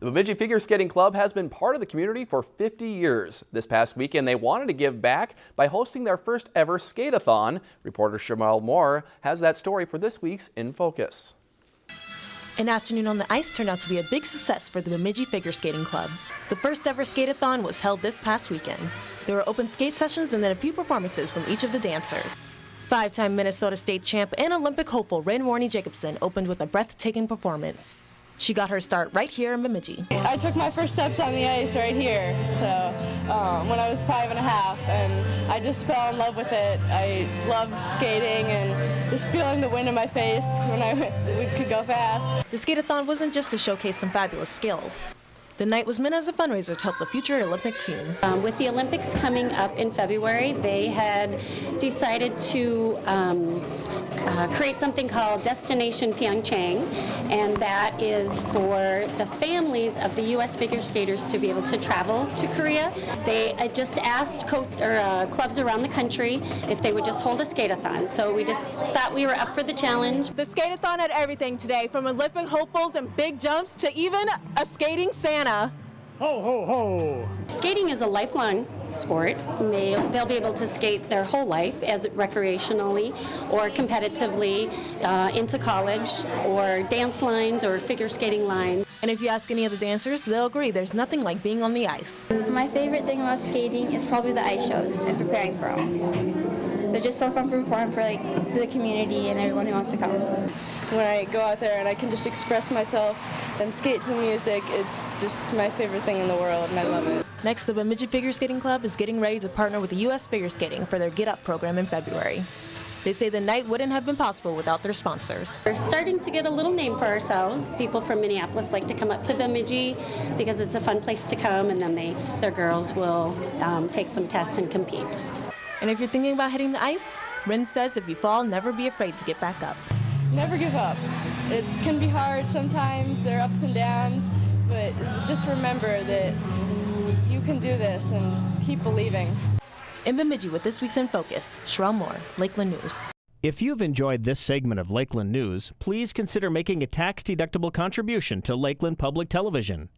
The Bemidji Figure Skating Club has been part of the community for 50 years. This past weekend, they wanted to give back by hosting their first ever skate-a-thon. Reporter Shamel Moore has that story for this week's In Focus. An afternoon on the ice turned out to be a big success for the Bemidji Figure Skating Club. The first ever skate-a-thon was held this past weekend. There were open skate sessions and then a few performances from each of the dancers. Five-time Minnesota State champ and Olympic hopeful Rin Warney Jacobson opened with a breathtaking performance. She got her start right here in Bemidji. I took my first steps on the ice right here, so um, when I was five and a half, and I just fell in love with it. I loved skating and just feeling the wind in my face when I could go fast. The skate-a-thon wasn't just to showcase some fabulous skills. The night was meant as a fundraiser to help the future Olympic team. Um, with the Olympics coming up in February, they had decided to um, uh, create something called Destination Pyeongchang, and that is for the families of the U.S. figure skaters to be able to travel to Korea. They uh, just asked or, uh, clubs around the country if they would just hold a skate-a-thon. So we just thought we were up for the challenge. The skate-a-thon had everything today, from Olympic hopefuls and big jumps to even a skating Santa. Ho, ho, ho. Skating is a lifelong sport. They, they'll be able to skate their whole life as recreationally or competitively uh, into college or dance lines or figure skating lines. And if you ask any of the dancers, they'll agree there's nothing like being on the ice. My favorite thing about skating is probably the ice shows and preparing for them. They're just so fun to perform for like the community and everyone who wants to come when I go out there and I can just express myself and skate to the music, it's just my favorite thing in the world and I love it. Next, the Bemidji Figure Skating Club is getting ready to partner with the U.S. Figure Skating for their Get Up program in February. They say the night wouldn't have been possible without their sponsors. We're starting to get a little name for ourselves. People from Minneapolis like to come up to Bemidji because it's a fun place to come and then they, their girls will um, take some tests and compete. And if you're thinking about hitting the ice, Rin says if you fall, never be afraid to get back up never give up. It can be hard sometimes, there are ups and downs, but just remember that you can do this and keep believing. In Bemidji with this week's In Focus, Sherelle Moore, Lakeland News. If you've enjoyed this segment of Lakeland News, please consider making a tax-deductible contribution to Lakeland Public Television.